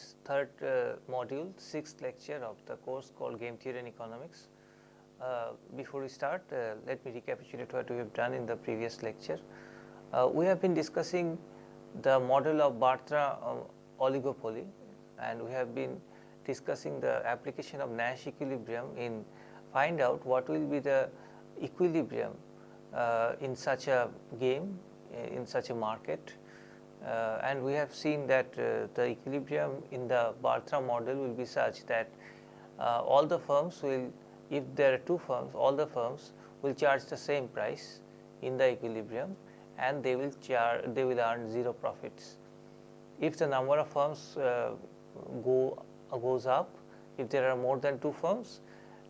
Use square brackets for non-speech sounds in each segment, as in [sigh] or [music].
this third uh, module, sixth lecture of the course called Game Theory and Economics. Uh, before we start, uh, let me recapitulate what we have done in the previous lecture. Uh, we have been discussing the model of Bertrand uh, oligopoly and we have been discussing the application of Nash equilibrium in find out what will be the equilibrium uh, in such a game, in such a market and we have seen that uh, the equilibrium in the Bertrand model will be such that uh, all the firms will, if there are two firms, all the firms will charge the same price in the equilibrium and they will charge, they will earn zero profits. If the number of firms uh, go uh, goes up, if there are more than two firms,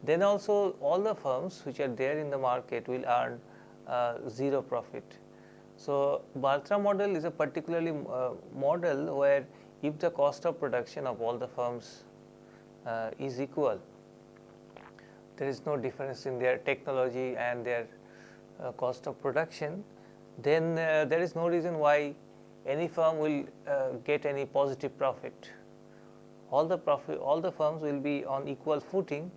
then also all the firms which are there in the market will earn uh, zero profit so, Bertrand model is a particularly uh, model where if the cost of production of all the firms uh, is equal, there is no difference in their technology and their uh, cost of production, then uh, there is no reason why any firm will uh, get any positive profit. All the profit, all the firms will be on equal footing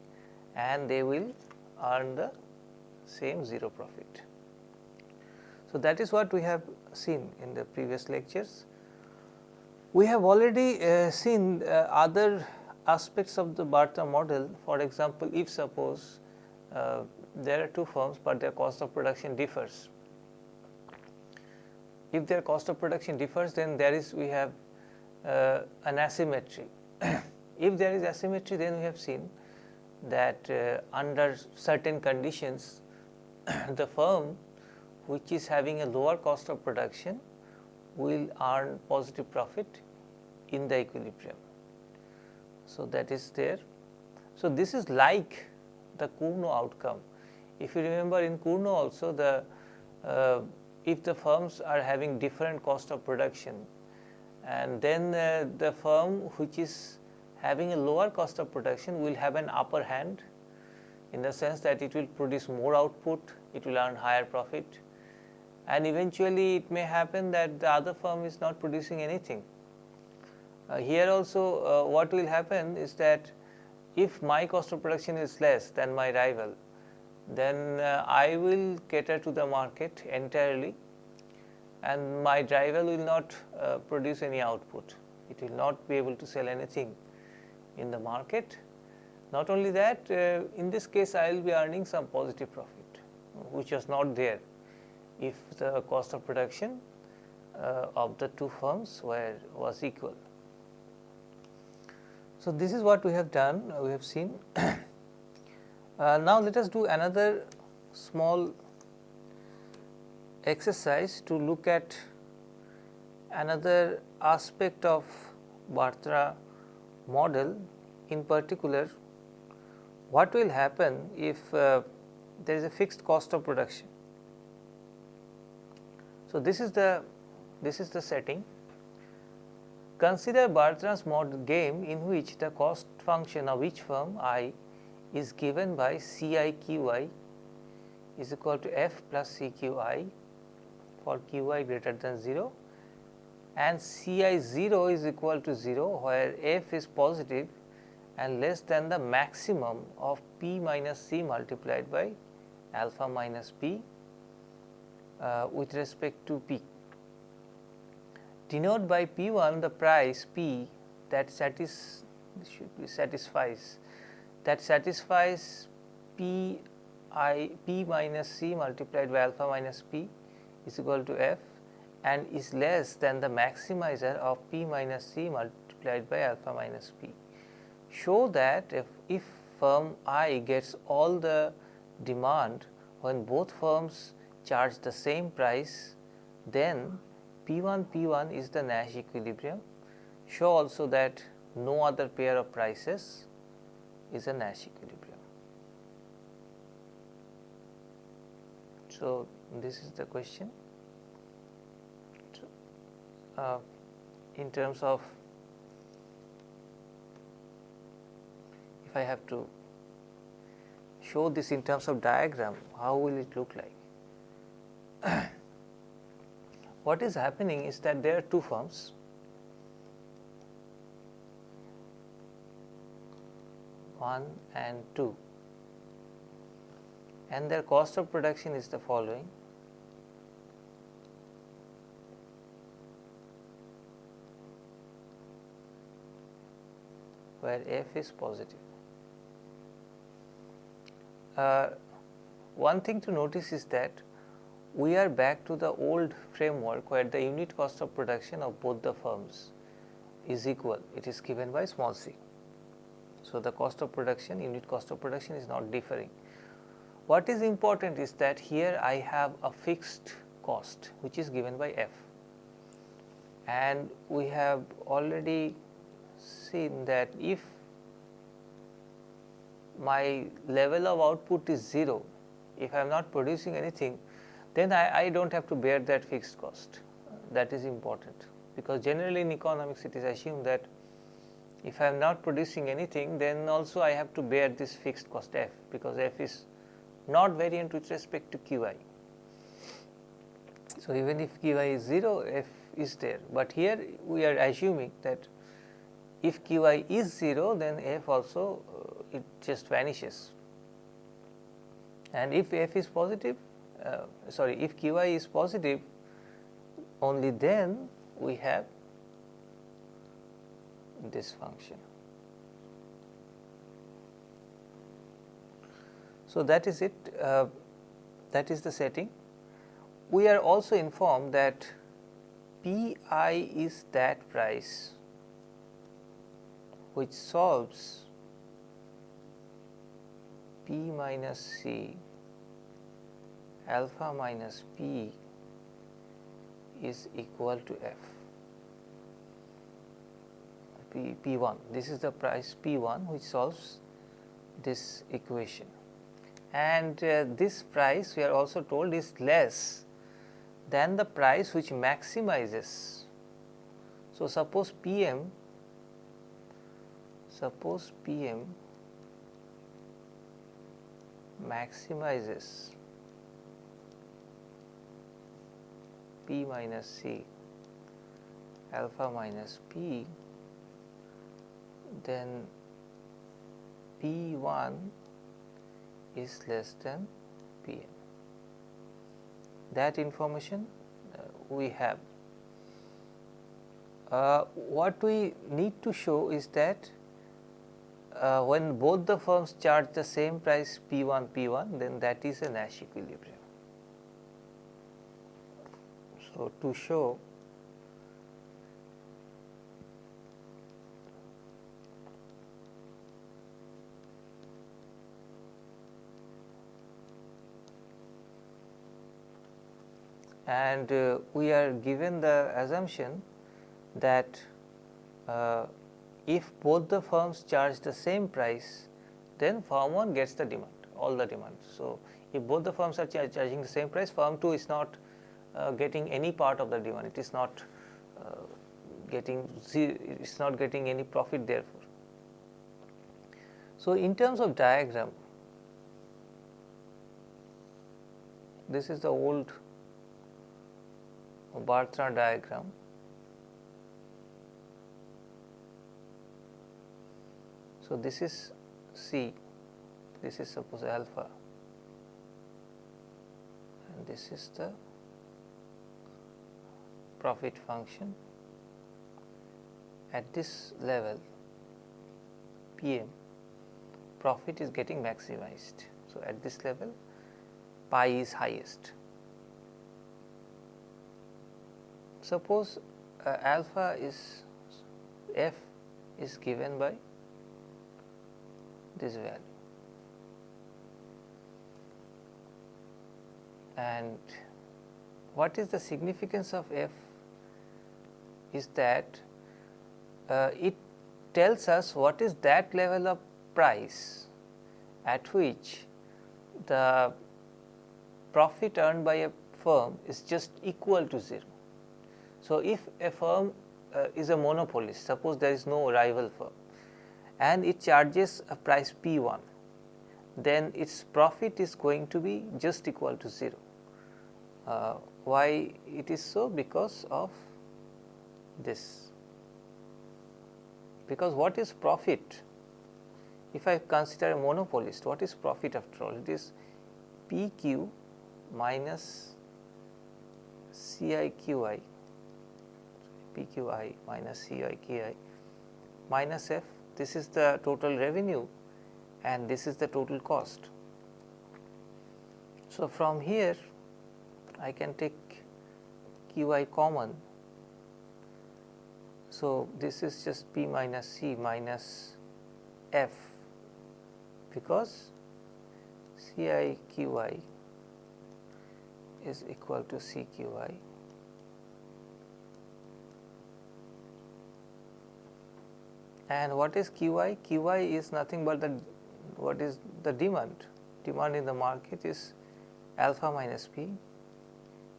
and they will earn the same zero profit. So, that is what we have seen in the previous lectures. We have already uh, seen uh, other aspects of the Bertrand model. For example, if suppose uh, there are two firms, but their cost of production differs. If their cost of production differs, then there is we have uh, an asymmetry. [clears throat] if there is asymmetry, then we have seen that uh, under certain conditions, [clears throat] the firm which is having a lower cost of production will earn positive profit in the equilibrium. So, that is there. So, this is like the Cournot outcome. If you remember in Cournot also the uh, if the firms are having different cost of production and then uh, the firm which is having a lower cost of production will have an upper hand in the sense that it will produce more output, it will earn higher profit and eventually it may happen that the other firm is not producing anything. Uh, here also uh, what will happen is that if my cost of production is less than my rival, then uh, I will cater to the market entirely and my rival will not uh, produce any output. It will not be able to sell anything in the market. Not only that, uh, in this case I will be earning some positive profit, which was not there if the cost of production uh, of the two firms were was equal. So, this is what we have done we have seen. [coughs] uh, now, let us do another small exercise to look at another aspect of Bertrand model in particular what will happen if uh, there is a fixed cost of production so, this is the this is the setting. Consider Bertrand's model game in which the cost function of each firm i is given by C i q i is equal to f plus C q i for q i greater than 0 and C i 0 is equal to 0 where f is positive and less than the maximum of p minus c multiplied by alpha minus p Uh, with respect to P. Denote by P 1 the price P that satis should be satisfies that satisfies P i P minus C multiplied by alpha minus P is equal to F and is less than the maximizer of P minus C multiplied by alpha minus P. Show that if, if firm I gets all the demand when both firms charge the same price, then P 1 P 1 is the Nash equilibrium. Show also that no other pair of prices is a Nash equilibrium. So, this is the question. Uh, in terms of if I have to show this in terms of diagram, how will it look like? what is happening is that there are two firms. one and two and their cost of production is the following where f is positive. Uh, one thing to notice is that we are back to the old framework where the unit cost of production of both the firms is equal, it is given by small c. So, the cost of production, unit cost of production is not differing. What is important is that here I have a fixed cost which is given by f and we have already seen that if my level of output is 0, if I am not producing anything, then I, I do not have to bear that fixed cost. That is important because generally in economics it is assumed that if I am not producing anything then also I have to bear this fixed cost f because f is not variant with respect to qi. So, even if qi is 0 f is there, but here we are assuming that if qi is 0 then f also uh, it just vanishes and if f is positive uh, sorry if qi is positive only then we have this function. So, that is it uh, that is the setting. We are also informed that P i is that price which solves P minus C alpha minus P is equal to f. P, P1 this is the price P1 which solves this equation. And uh, this price we are also told is less than the price which maximizes. So, suppose PM suppose PM maximizes P minus C alpha minus P, then P 1 is less than P m. That information uh, we have. Uh, what we need to show is that uh, when both the firms charge the same price P 1 P 1 then that is a Nash equilibrium. So, to show and uh, we are given the assumption that uh, if both the firms charge the same price then firm 1 gets the demand all the demand. So, if both the firms are char charging the same price firm 2 is not getting any part of the demand, it is not uh, getting it is not getting any profit therefore. So, in terms of diagram, this is the old Bertrand diagram. So, this is C, this is suppose alpha and this is the profit function at this level PM profit is getting maximized. So, at this level pi is highest. Suppose uh, alpha is f is given by this value and what is the significance of f is that uh, it tells us what is that level of price at which the profit earned by a firm is just equal to 0. So, if a firm uh, is a monopolist, suppose there is no rival firm and it charges a price P 1, then its profit is going to be just equal to 0. Uh, why it is so? Because of this because what is profit if I consider a monopolist, what is profit after all? It is PQ minus CIQI, PQI minus CIQI minus F. This is the total revenue and this is the total cost. So, from here I can take Qi common. So, this is just P minus C minus F because C i Q i is equal to C Q i and what is Q i? Q i is nothing but the what is the demand demand in the market is alpha minus P,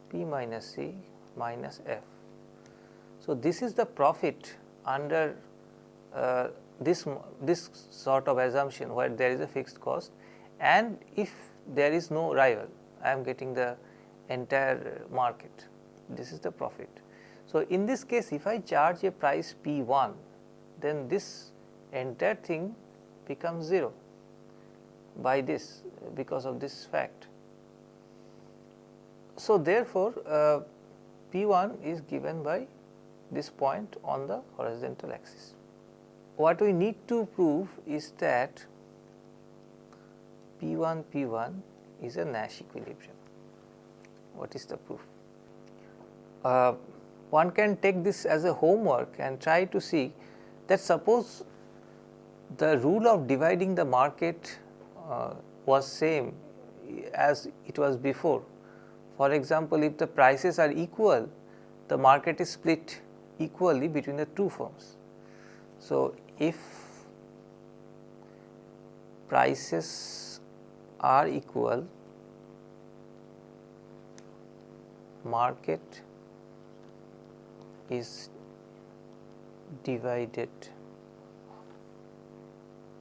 P minus C minus F. So, this is the profit under uh, this, this sort of assumption where there is a fixed cost and if there is no rival I am getting the entire market this is the profit. So, in this case if I charge a price P 1 then this entire thing becomes 0 by this because of this fact. So, therefore, uh, P 1 is given by this point on the horizontal axis what we need to prove is that P 1 P 1 is a Nash equilibrium. What is the proof? Uh, one can take this as a homework and try to see that suppose the rule of dividing the market uh, was same as it was before. For example, if the prices are equal, the market is split equally between the two firms. So, if prices are equal market is divided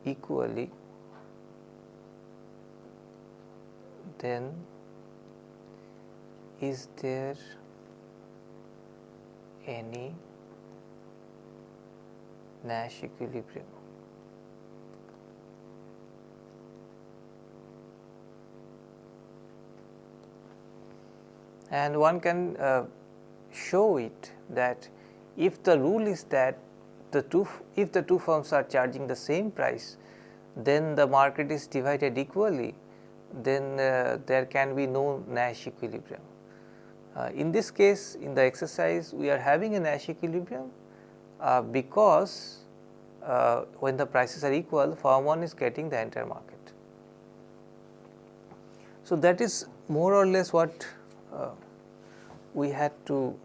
equally then is there any Nash equilibrium. And one can uh, show it that if the rule is that the two if the two firms are charging the same price then the market is divided equally then uh, there can be no Nash equilibrium. Uh, in this case in the exercise we are having a Nash equilibrium uh, because uh, when the prices are equal firm 1 is getting the entire market. So, that is more or less what uh, we had to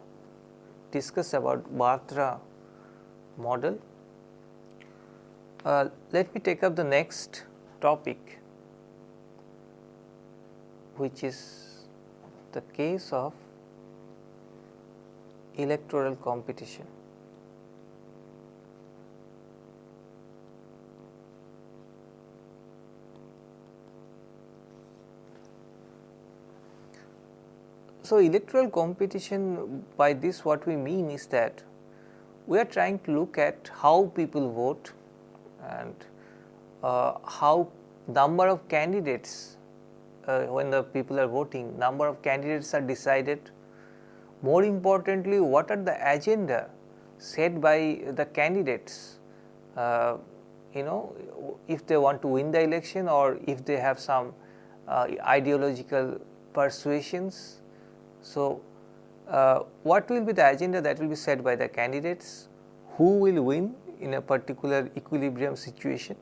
discuss about Bertrand model. Uh, let me take up the next topic which is the case of electoral competition. So, electoral competition by this what we mean is that we are trying to look at how people vote and uh, how number of candidates uh, when the people are voting number of candidates are decided more importantly what are the agenda set by the candidates? Uh, you know if they want to win the election or if they have some uh, ideological persuasions. So, uh, what will be the agenda that will be set by the candidates, who will win in a particular equilibrium situation.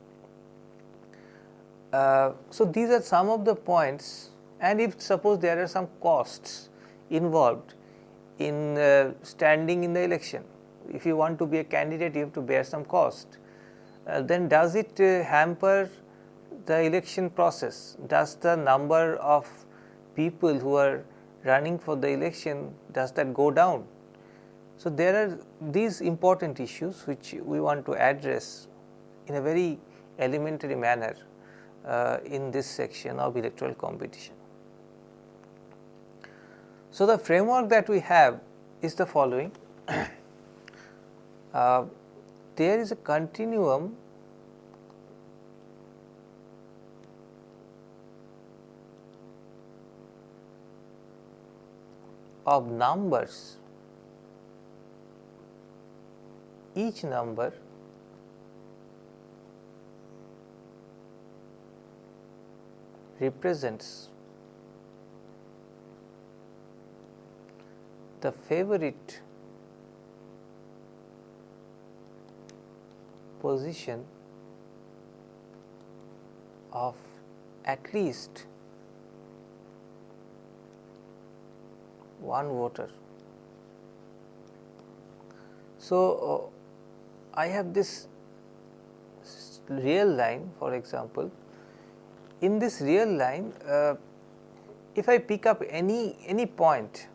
Uh, so, these are some of the points. And if suppose there are some costs involved in uh, standing in the election, if you want to be a candidate you have to bear some cost, uh, then does it uh, hamper the election process, does the number of people who are running for the election does that go down. So, there are these important issues which we want to address in a very elementary manner uh, in this section of electoral competition. So, the framework that we have is the following. uh, there is a continuum of numbers, each number represents the favorite position of at least one voter. So, uh, I have this real line for example, in this real line uh, if I pick up any any point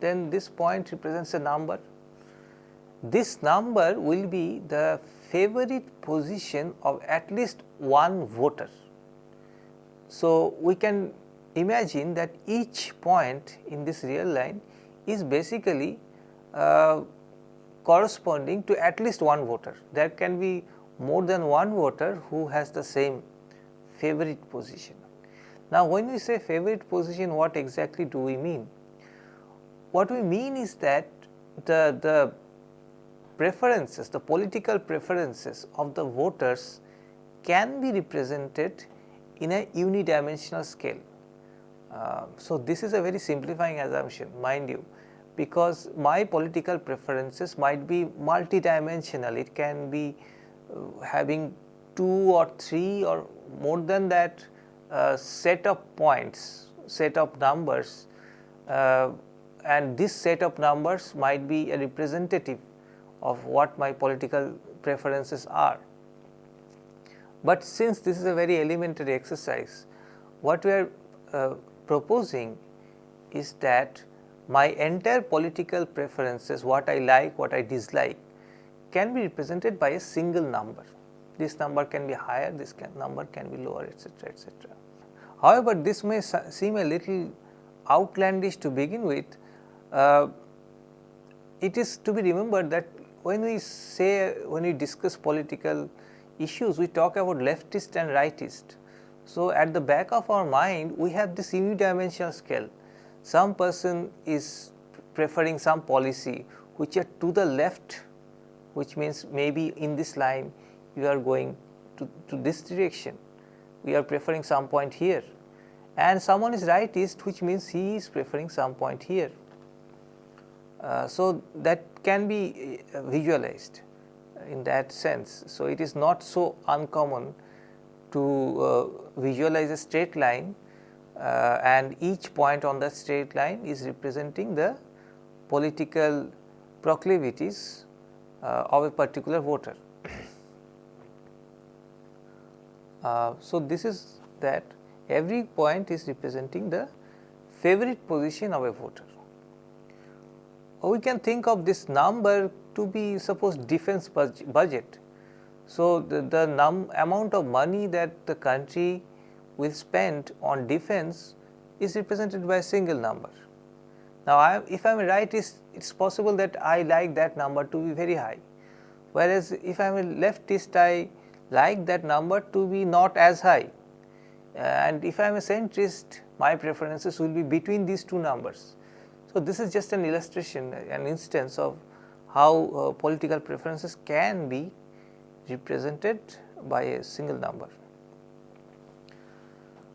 then this point represents a number. This number will be the favorite position of at least one voter. So, we can imagine that each point in this real line is basically uh, corresponding to at least one voter. There can be more than one voter who has the same favorite position. Now, when we say favorite position what exactly do we mean? What we mean is that the, the preferences, the political preferences of the voters can be represented in a unidimensional scale. Uh, so, this is a very simplifying assumption mind you because my political preferences might be multidimensional, it can be uh, having two or three or more than that uh, set of points, set of numbers uh, and this set of numbers might be a representative of what my political preferences are. But since this is a very elementary exercise, what we are uh, proposing is that my entire political preferences, what I like, what I dislike can be represented by a single number. This number can be higher, this can, number can be lower etc., etc. However, this may seem a little outlandish to begin with, uh, it is to be remembered that when we say when we discuss political issues we talk about leftist and rightist. So, at the back of our mind we have this unidimensional scale. Some person is preferring some policy which are to the left which means maybe in this line you are going to, to this direction. We are preferring some point here. And someone is rightist which means he is preferring some point here so, that can be uh, visualized in that sense. So, it is not so uncommon to uh, visualize a straight line uh, and each point on that straight line is representing the political proclivities uh, of a particular voter. [coughs] so, this is that every point is representing the favorite position of a voter we can think of this number to be suppose defense budget. So, the, the amount of money that the country will spend on defense is represented by a single number. Now, I, if I am right it is possible that I like that number to be very high, whereas if I am a leftist I like that number to be not as high and if I am a centrist my preferences will be between these two numbers. So, this is just an illustration an instance of how uh, political preferences can be represented by a single number.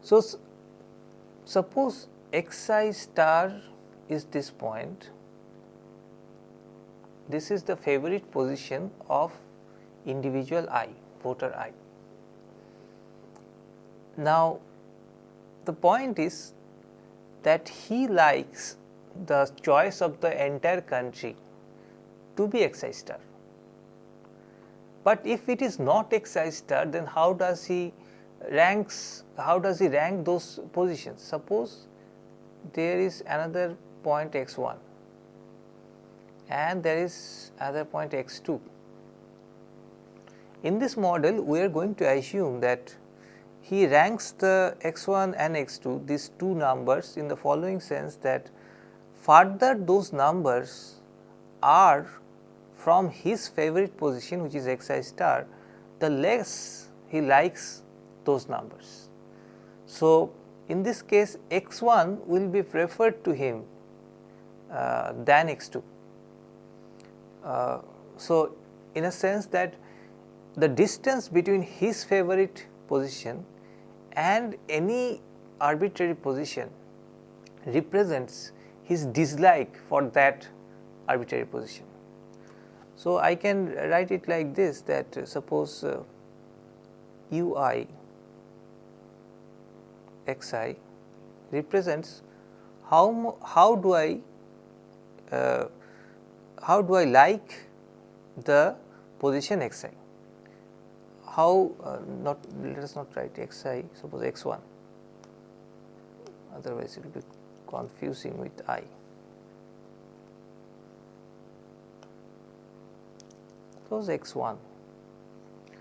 So, suppose xi star is this point, this is the favorite position of individual i, voter i. Now, the point is that he likes the choice of the entire country to be xi star. But if it is not xi star then how does he ranks how does he rank those positions suppose there is another point x 1 and there is another point x 2. In this model we are going to assume that he ranks the x 1 and x 2 these two numbers in the following sense that further those numbers are from his favorite position which is xi star, the less he likes those numbers. So, in this case x 1 will be preferred to him uh, than x 2. Uh, so, in a sense that the distance between his favorite position and any arbitrary position represents his dislike for that arbitrary position. So, I can write it like this that uh, suppose uh, u i x i represents how, how do I uh, how do I like the position x i how uh, not let us not write x i suppose x 1 otherwise it will be confusing with i. Suppose x 1.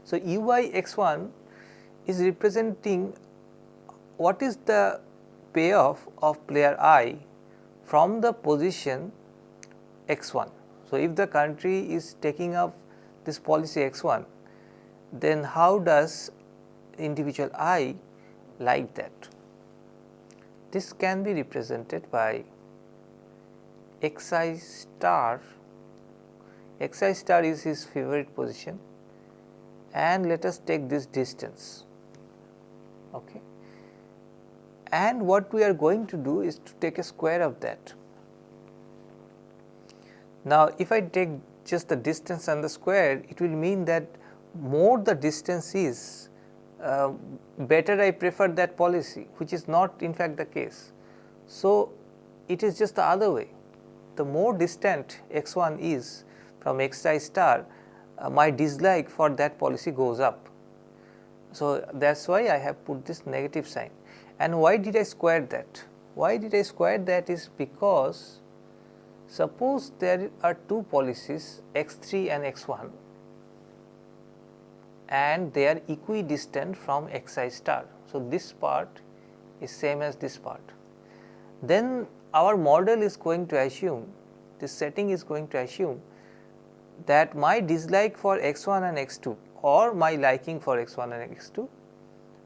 So, u i x 1 is representing what is the payoff of player i from the position x 1. So, if the country is taking up this policy x 1, then how does individual i like that? This can be represented by x i star, x i star is his favorite position and let us take this distance. Okay. And what we are going to do is to take a square of that. Now, if I take just the distance and the square, it will mean that more the distance is, uh, better I prefer that policy, which is not in fact the case. So, it is just the other way. The more distant x 1 is from x i star, uh, my dislike for that policy goes up. So, that is why I have put this negative sign. And why did I square that? Why did I square that is because suppose there are two policies x 3 and x 1 and they are equidistant from x i star. So, this part is same as this part. Then our model is going to assume, this setting is going to assume that my dislike for x 1 and x 2 or my liking for x 1 and x 2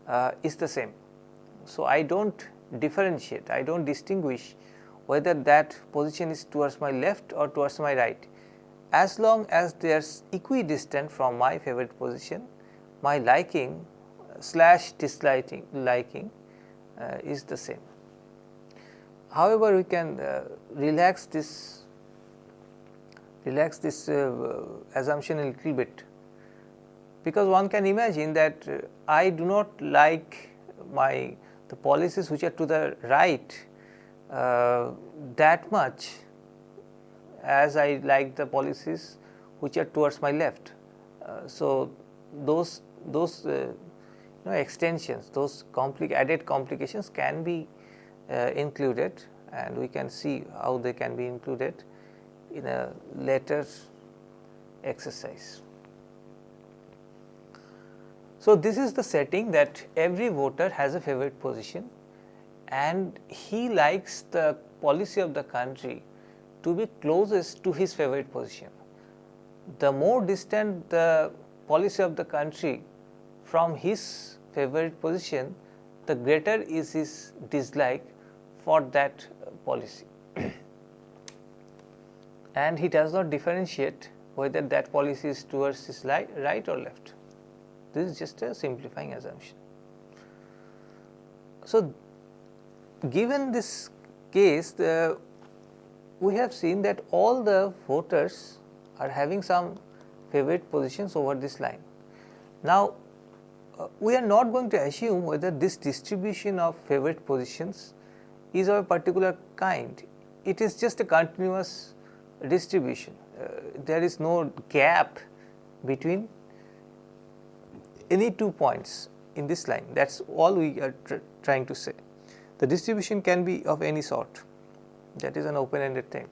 uh, is the same. So, I do not differentiate, I do not distinguish whether that position is towards my left or towards my right as long as they are equidistant from my favorite position, my liking slash disliking liking uh, is the same. However, we can uh, relax this relax this uh, assumption a little bit because one can imagine that uh, I do not like my the policies which are to the right uh, that much as I like the policies which are towards my left. Uh, so, those those uh, you know extensions those compli added complications can be uh, included and we can see how they can be included in a later exercise. So, this is the setting that every voter has a favorite position and he likes the policy of the country to be closest to his favorite position. The more distant the policy of the country from his favorite position, the greater is his dislike for that policy. [clears throat] and he does not differentiate whether that policy is towards his right or left. This is just a simplifying assumption. So, given this case, the, we have seen that all the voters are having some favorite positions over this line. Now, uh, we are not going to assume whether this distribution of favorite positions is of a particular kind. It is just a continuous distribution. Uh, there is no gap between any two points in this line that is all we are tr trying to say. The distribution can be of any sort that is an open ended thing.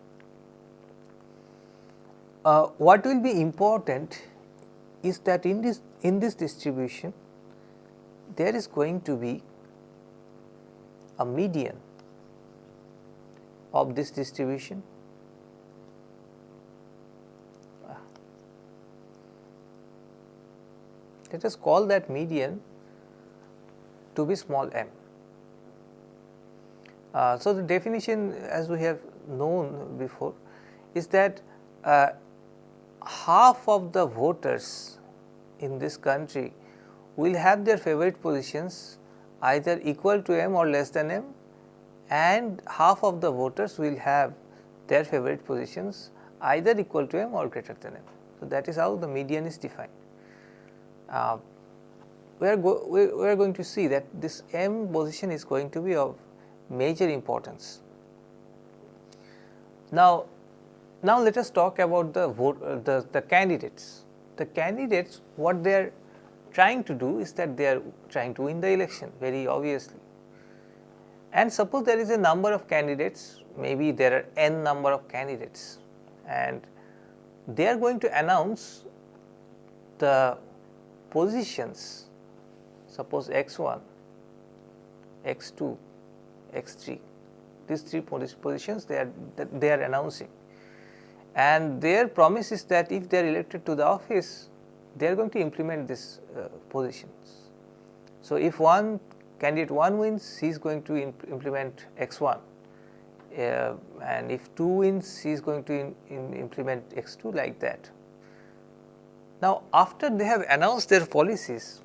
Uh, what will be important is that in this in this distribution there is going to be a median of this distribution let us call that median to be small m. Uh, so, the definition as we have known before is that uh, half of the voters in this country will have their favorite positions either equal to m or less than m and half of the voters will have their favorite positions either equal to m or greater than m. So, that is how the median is defined. Uh, we are, we, we are going to see that this m position is going to be of major importance. Now, now let us talk about the vote uh, the, the candidates. The candidates what they are trying to do is that they are trying to win the election very obviously. And suppose there is a number of candidates maybe there are n number of candidates and they are going to announce the positions suppose x 1, x 2, x 3 these three positions they are they are announcing and their promise is that if they are elected to the office they are going to implement these uh, positions. So, if one candidate 1 wins he is going to imp implement x 1 uh, and if 2 wins he is going to in, in implement x 2 like that. Now, after they have announced their policies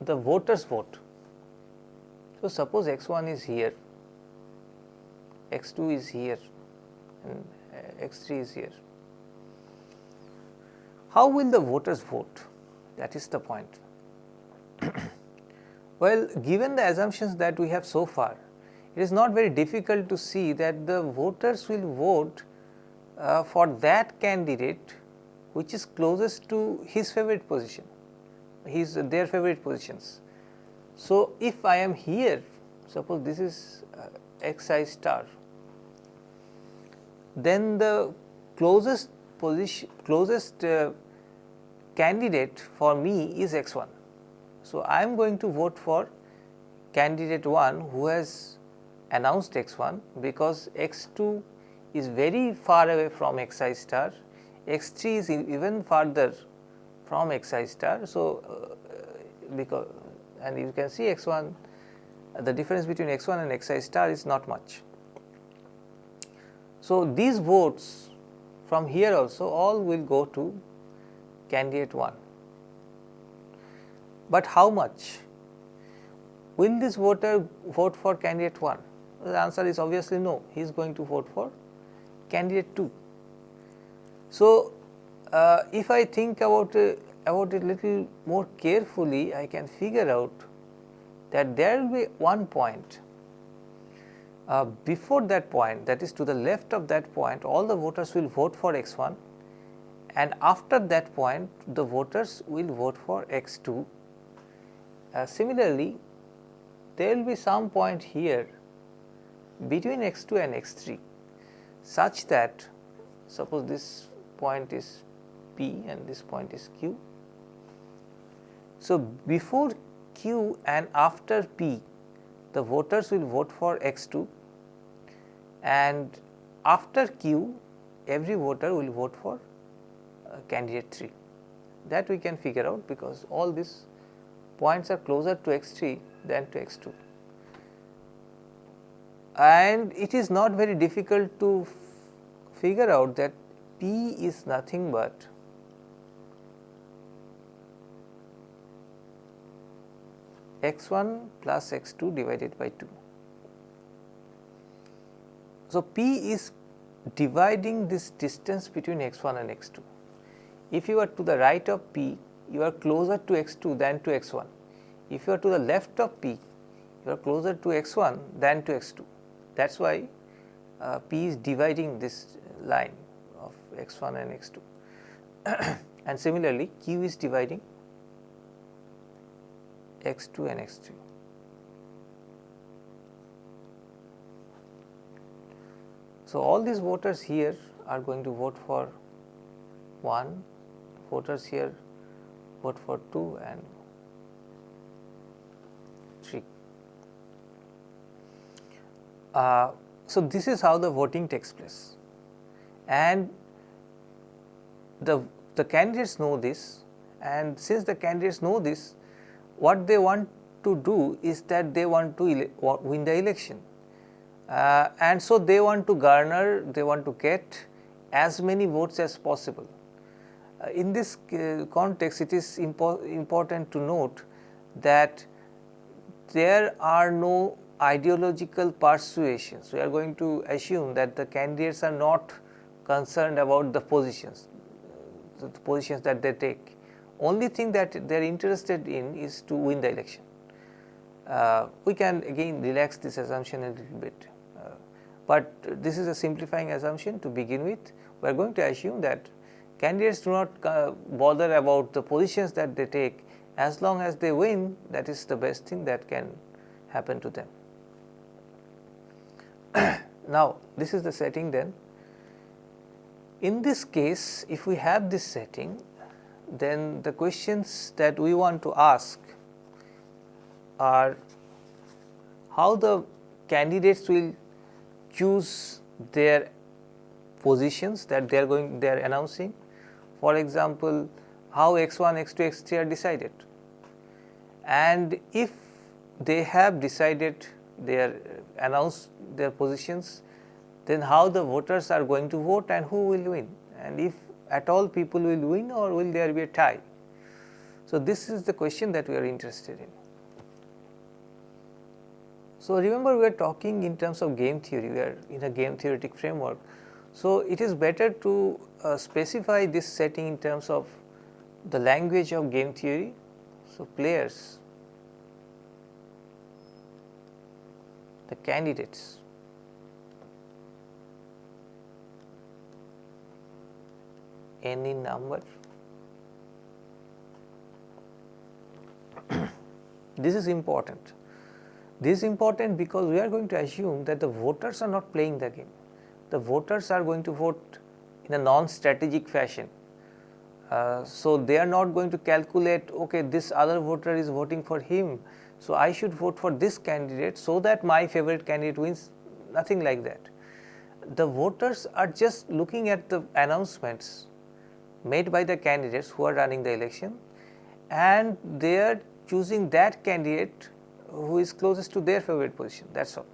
the voters vote. So, suppose x 1 is here, x 2 is here and uh, x 3 is here. How will the voters vote? That is the point. [clears throat] well, given the assumptions that we have so far, it is not very difficult to see that the voters will vote uh, for that candidate which is closest to his favorite position, his their favorite positions. So, if I am here, suppose this is uh, x i star, then the closest position, closest uh, candidate for me is x 1. So, I am going to vote for candidate 1 who has announced x 1 because x 2 is very far away from x i star, x 3 is even farther from x i star. So, uh, because and you can see x 1 the difference between x 1 and x i star is not much. So, these votes from here also all will go to candidate 1, but how much? Will this voter vote for candidate 1? The answer is obviously no, he is going to vote for candidate 2. So, uh, if I think about uh, about it little more carefully, I can figure out that there will be one point uh, before that point that is to the left of that point all the voters will vote for x 1 and after that point the voters will vote for x 2. Uh, similarly, there will be some point here between x 2 and x 3 such that suppose this point is p and this point is q. So, before q and after p the voters will vote for x 2 and after q every voter will vote for uh, candidate 3 that we can figure out because all these points are closer to x 3 than to x 2 and it is not very difficult to figure out that P is nothing but x 1 plus x 2 divided by 2. So, P is dividing this distance between x 1 and x 2. If you are to the right of P, you are closer to x 2 than to x 1. If you are to the left of P, you are closer to x 1 than to x 2 that is why uh, P is dividing this line of x 1 and x 2 [coughs] and similarly Q is dividing x 2 and x 3. So, all these voters here are going to vote for 1, voters here vote for 2 and Uh, so, this is how the voting takes place. And the, the candidates know this. And since the candidates know this what they want to do is that they want to win the election. uh, and so they want to garner, they want to get as many votes as possible. Uh, in this uh, context, it is impo important to note that there are no ideological persuasions. We are going to assume that the candidates are not concerned about the positions, the positions that they take. Only thing that they are interested in is to win the election. Uh, we can again relax this assumption a little bit, uh, but this is a simplifying assumption to begin with. We are going to assume that candidates do not uh, bother about the positions that they take as long as they win that is the best thing that can happen to them. [clears throat] now, this is the setting then. In this case if we have this setting then the questions that we want to ask are how the candidates will choose their positions that they are going they are announcing. For example, how x 1, x 2, x 3 are decided and if they have decided their uh, announced their positions then how the voters are going to vote and who will win and if at all people will win or will there be a tie. So, this is the question that we are interested in. So, remember we are talking in terms of game theory, we are in a game theoretic framework. So, it is better to uh, specify this setting in terms of the language of game theory. So, players, the candidates any number. [clears throat] this is important. This is important because we are going to assume that the voters are not playing the game. The voters are going to vote in a non-strategic fashion. Uh, so, they are not going to calculate okay this other voter is voting for him. So, I should vote for this candidate so that my favorite candidate wins nothing like that. The voters are just looking at the announcements made by the candidates who are running the election and they are choosing that candidate who is closest to their favorite position that is all.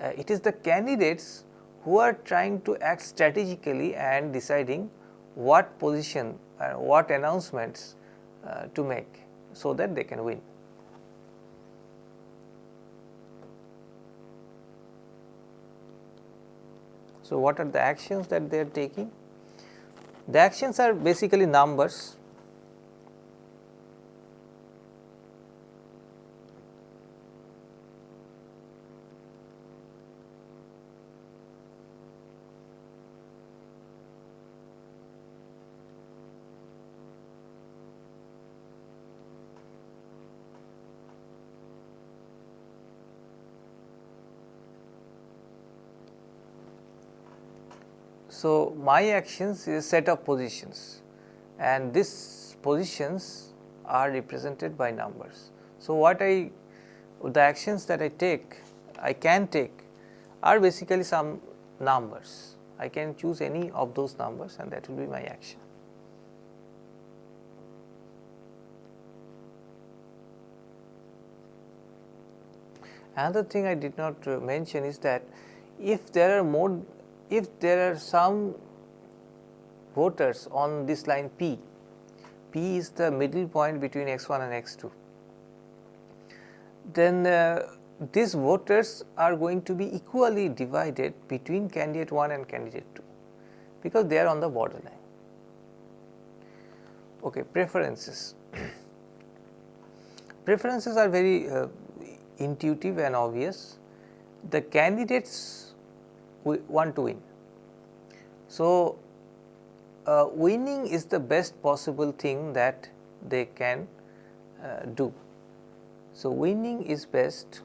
Uh, it is the candidates who are trying to act strategically and deciding what position uh, what announcements uh, to make so that they can win. So, what are the actions that they are taking? The actions are basically numbers So, my actions is set of positions and these positions are represented by numbers. So, what I the actions that I take I can take are basically some numbers. I can choose any of those numbers and that will be my action. Another thing I did not uh, mention is that if there are more if there are some voters on this line P, P is the middle point between x 1 and x 2, then uh, these voters are going to be equally divided between candidate 1 and candidate 2, because they are on the borderline. Okay, preferences. [clears throat] preferences are very uh, intuitive and obvious. The candidates want to win. So, uh, winning is the best possible thing that they can uh, do. So, winning is best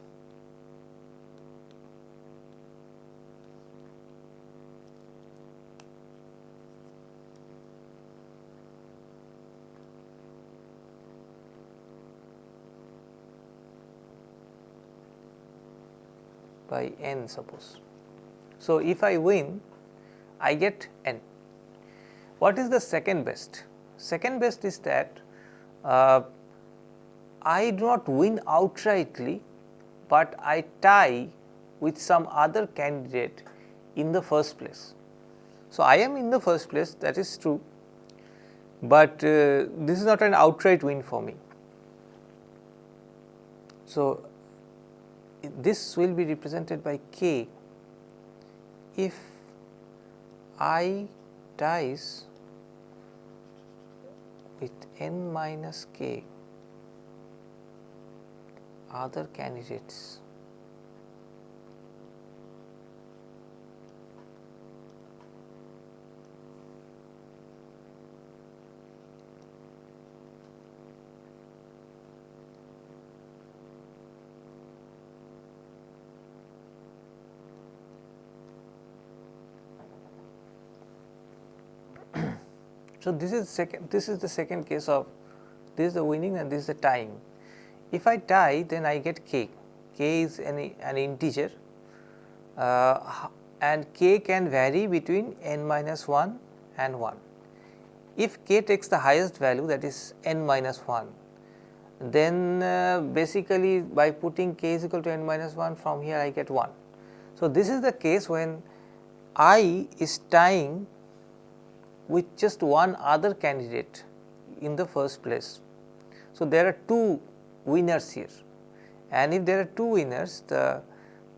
by n suppose. So, if I win I get n. What is the second best? Second best is that uh, I do not win outrightly, but I tie with some other candidate in the first place. So, I am in the first place that is true, but uh, this is not an outright win for me. So, this will be represented by k if i ties with n minus k other candidates. So, this is second this is the second case of this is the winning and this is the tying. If I tie then I get k, k is an, an integer uh, and k can vary between n minus 1 and 1. If k takes the highest value that is n minus 1 then uh, basically by putting k is equal to n minus 1 from here I get 1. So, this is the case when i is tying with just one other candidate in the first place. So, there are two winners here and if there are two winners the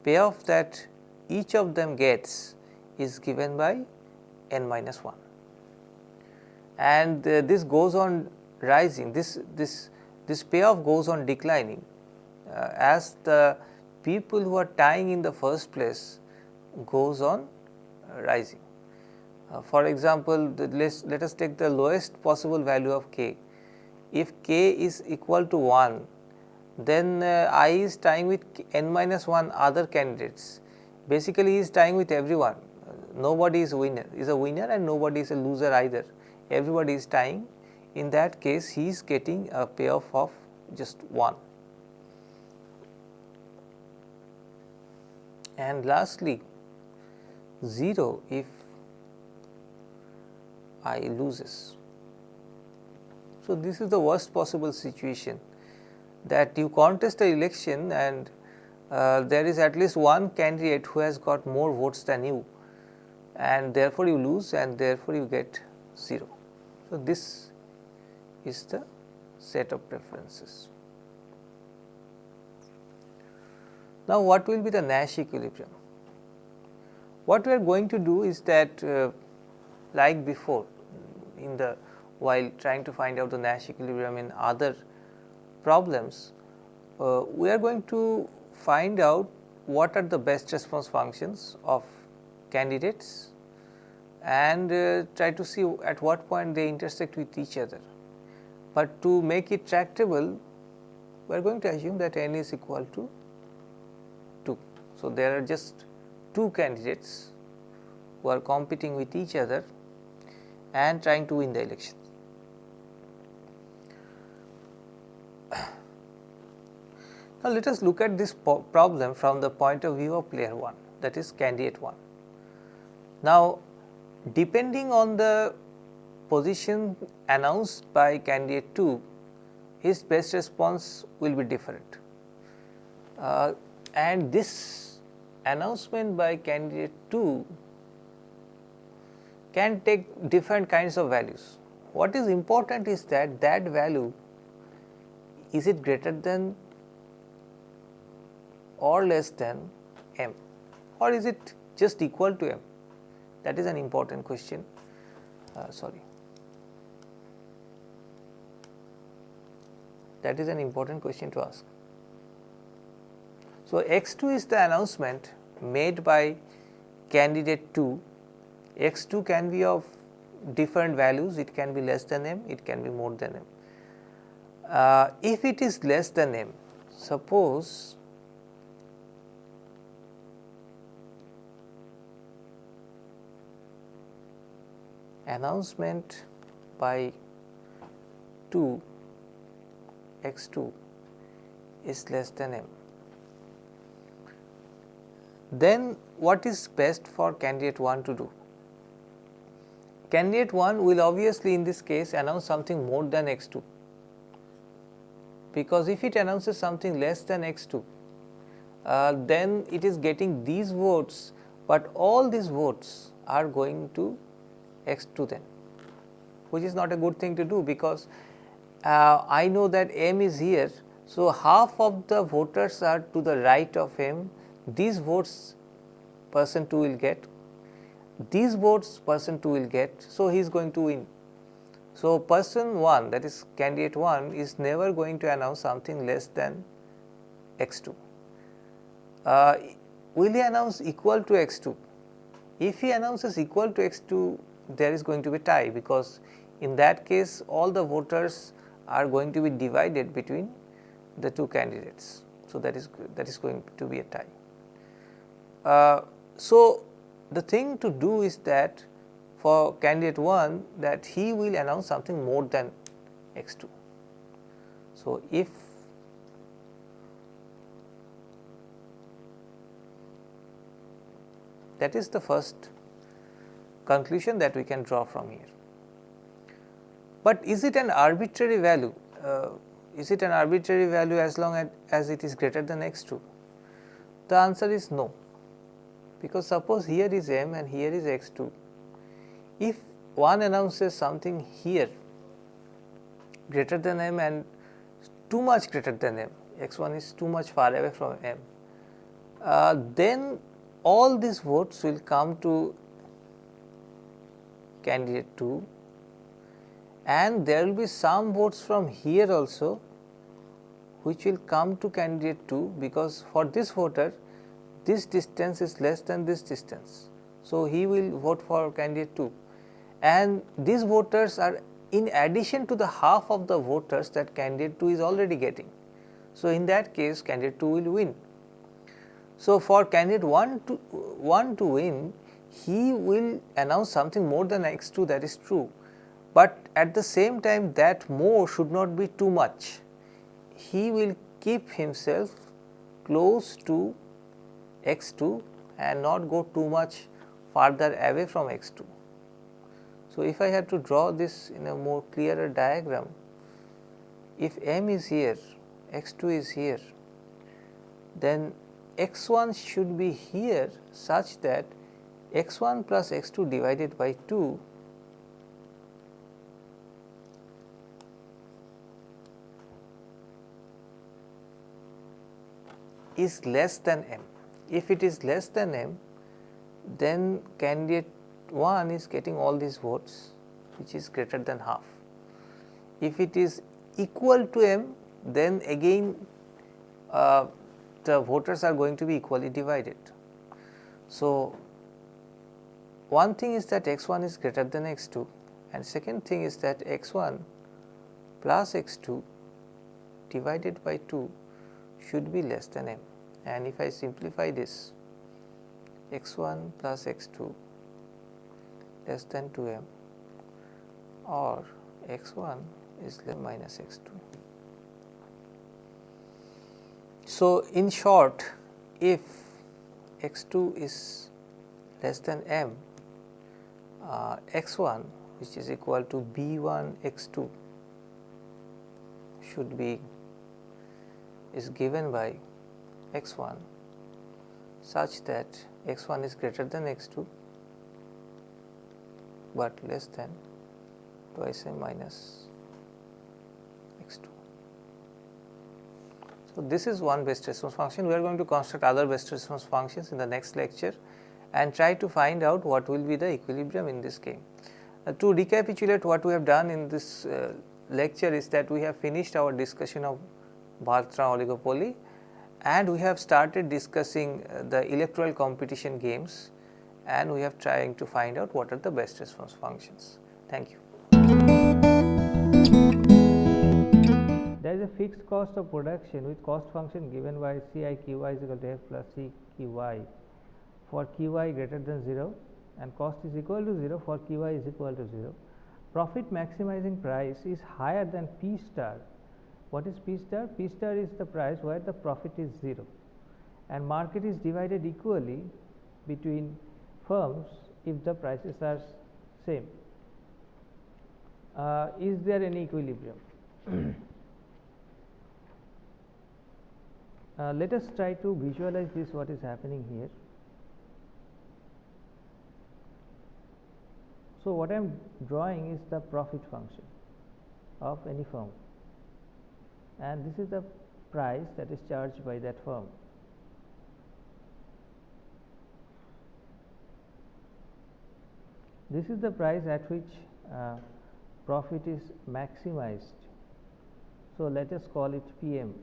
payoff that each of them gets is given by n minus 1 and uh, this goes on rising this this this payoff goes on declining uh, as the people who are tying in the first place goes on uh, rising. Uh, for example, let let us take the lowest possible value of k. If k is equal to 1, then uh, i is tying with n minus 1 other candidates. Basically, he is tying with everyone. Nobody is winner is a winner and nobody is a loser either. Everybody is tying. In that case, he is getting a payoff of just 1. And lastly, 0 if I loses. So, this is the worst possible situation that you contest the election and uh, there is at least one candidate who has got more votes than you and therefore, you lose and therefore, you get 0. So, this is the set of preferences. Now, what will be the Nash equilibrium? What we are going to do is that uh, like before in the while trying to find out the Nash equilibrium in other problems, uh, we are going to find out what are the best response functions of candidates and uh, try to see at what point they intersect with each other. But to make it tractable, we are going to assume that n is equal to 2. So, there are just two candidates who are competing with each other and trying to win the election. [clears throat] Now, let us look at this problem from the point of view of player 1 that is candidate 1. Now, depending on the position announced by candidate 2, his best response will be different. Uh, and this announcement by candidate 2 can take different kinds of values. What is important is that that value is it greater than or less than m or is it just equal to m that is an important question uh, sorry that is an important question to ask. So, x 2 is the announcement made by candidate 2 x 2 can be of different values, it can be less than m, it can be more than m. Uh, if it is less than m, suppose announcement by 2 x 2 is less than m then what is best for candidate 1 to do? Candidate 1 will obviously in this case announce something more than x 2 because if it announces something less than x 2 uh, then it is getting these votes, but all these votes are going to x 2 then which is not a good thing to do because uh, I know that m is here. So, half of the voters are to the right of m. These votes person 2 will get these votes person 2 will get. So, he is going to win. So, person 1 that is candidate 1 is never going to announce something less than x 2. Uh, will he announce equal to x 2? If he announces equal to x 2 there is going to be a tie because in that case all the voters are going to be divided between the two candidates. So, that is that is going to be a tie. Uh, so, the thing to do is that for candidate 1 that he will announce something more than x 2. So, if that is the first conclusion that we can draw from here. But is it an arbitrary value? Uh, is it an arbitrary value as long as, as it is greater than x 2? The answer is no because suppose here is m and here is x 2. If one announces something here greater than m and too much greater than m, x 1 is too much far away from m, uh, then all these votes will come to candidate 2 and there will be some votes from here also which will come to candidate 2 because for this voter this distance is less than this distance. So, he will vote for candidate 2 and these voters are in addition to the half of the voters that candidate 2 is already getting. So, in that case candidate 2 will win. So, for candidate 1 to 1 to win he will announce something more than x 2 that is true, but at the same time that more should not be too much. He will keep himself close to x 2 and not go too much farther away from x 2. So, if I had to draw this in a more clearer diagram, if m is here, x 2 is here, then x 1 should be here such that x 1 plus x 2 divided by 2 is less than m. If it is less than m, then candidate 1 is getting all these votes which is greater than half. If it is equal to m, then again uh, the voters are going to be equally divided. So, one thing is that x 1 is greater than x 2 and second thing is that x 1 plus x 2 divided by 2 should be less than m and if I simplify this x 1 plus x 2 less than 2 m or x 1 is less than minus x 2. So, in short if x 2 is less than m uh, x 1 which is equal to b 1 x 2 should be is given by x 1 such that x 1 is greater than x 2, but less than twice m minus x 2. So, this is one best response function. We are going to construct other best response functions in the next lecture and try to find out what will be the equilibrium in this game. Uh, to recapitulate what we have done in this uh, lecture is that we have finished our discussion of Bertrand oligopoly and we have started discussing uh, the electoral competition games and we have trying to find out what are the best response functions. Thank you. There is a fixed cost of production with cost function given by C i q i is equal to f plus C q i for QY greater than 0 and cost is equal to 0 for QY is equal to 0. Profit maximizing price is higher than P star what is P star? P star is the price where the profit is 0 and market is divided equally between firms if the prices are same. Uh, is there any equilibrium? [clears throat] uh, let us try to visualize this what is happening here. So, what I am drawing is the profit function of any firm and this is the price that is charged by that firm. This is the price at which uh, profit is maximized. So, let us call it PM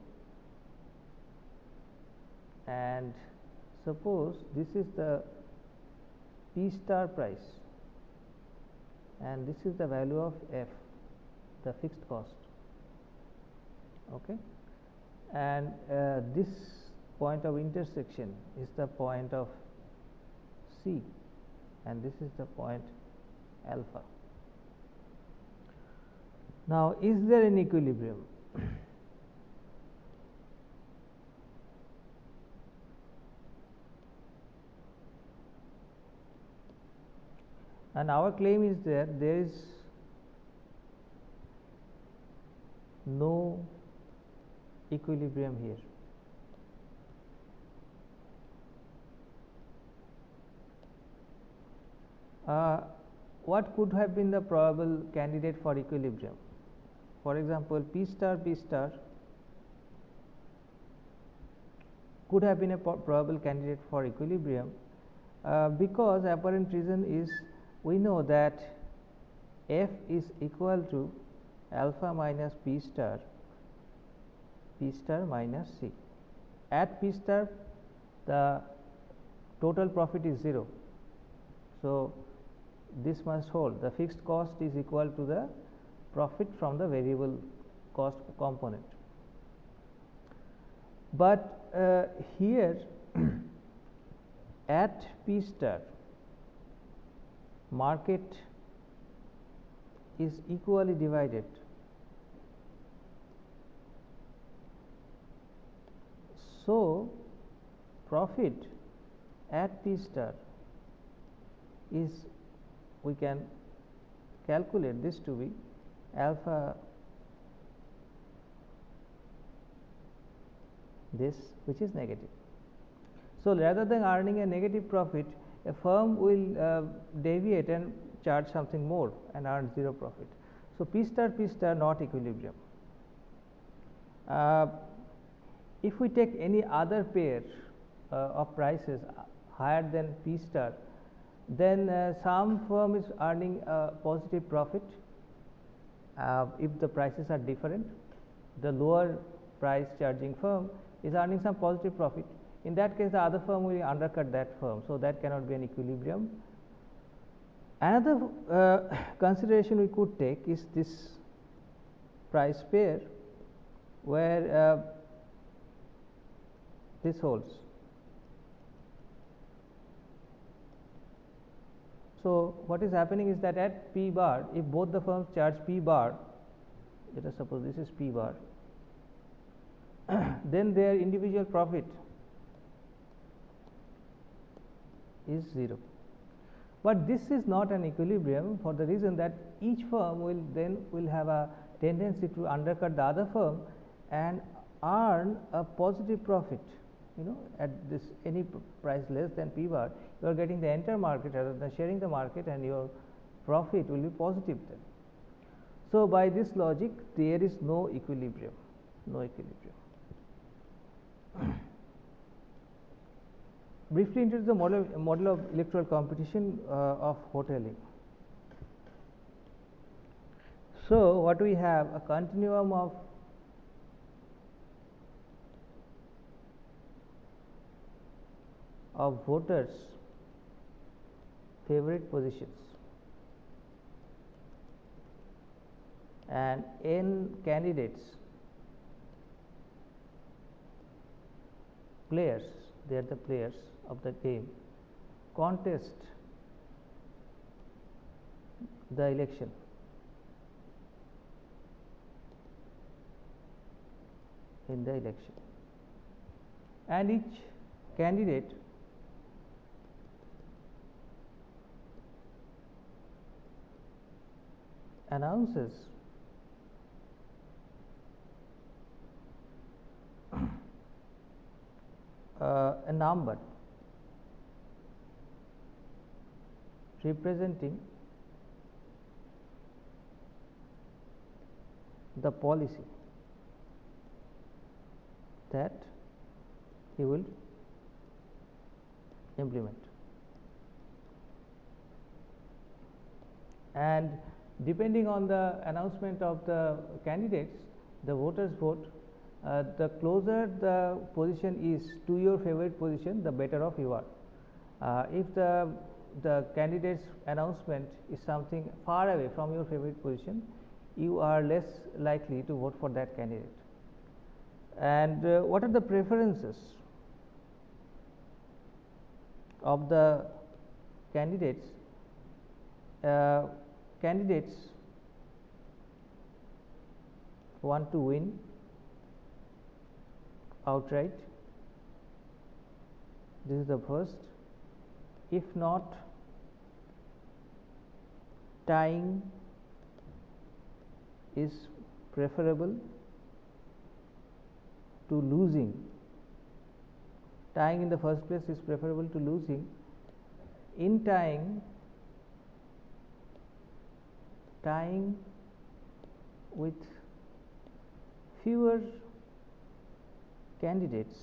and suppose this is the P star price and this is the value of F the fixed cost okay and uh, this point of intersection is the point of C and this is the point alpha. Now, is there an equilibrium? [coughs] and our claim is that there is no equilibrium here. Uh, what could have been the probable candidate for equilibrium? For example, P star P star could have been a probable candidate for equilibrium uh, because apparent reason is we know that f is equal to alpha minus p star p star minus c. At p star the total profit is 0. So, this must hold the fixed cost is equal to the profit from the variable cost component. But uh, here [clears throat] at P star market is equally divided. So, profit at P star is we can calculate this to be alpha this which is negative. So, rather than earning a negative profit a firm will uh, deviate and charge something more and earn 0 profit. So, P star P star not equilibrium. Uh, if we take any other pair uh, of prices higher than P star then uh, some firm is earning a positive profit. Uh, if the prices are different the lower price charging firm is earning some positive profit. In that case the other firm will undercut that firm so that cannot be an equilibrium. Another uh, [coughs] consideration we could take is this price pair where uh, this holds So, what is happening is that at P bar if both the firms charge P bar let us suppose this is P bar [coughs] then their individual profit is 0. But this is not an equilibrium for the reason that each firm will then will have a tendency to undercut the other firm and earn a positive profit you know at this any price less than p bar you are getting the entire market rather than sharing the market and your profit will be positive then. So, by this logic there is no equilibrium, no equilibrium. [coughs] Briefly introduce the model, model of electoral competition uh, of Hotelling. So, what we have a continuum of of voters favorite positions. And n candidates players they are the players of the game contest the election. In the election. And each candidate announces [clears throat] uh, a number representing the policy that he will implement. And depending on the announcement of the candidates, the voters vote, uh, the closer the position is to your favorite position, the better off you are. Uh, if the the candidate's announcement is something far away from your favorite position, you are less likely to vote for that candidate. And uh, what are the preferences of the candidates? Candidates want to win outright. This is the first if not tying is preferable to losing tying in the first place is preferable to losing in tying tying with fewer candidates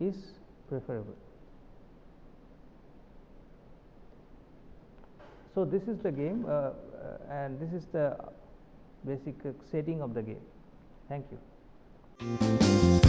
is preferable. So, this is the game uh, uh, and this is the basic setting of the game. Thank you.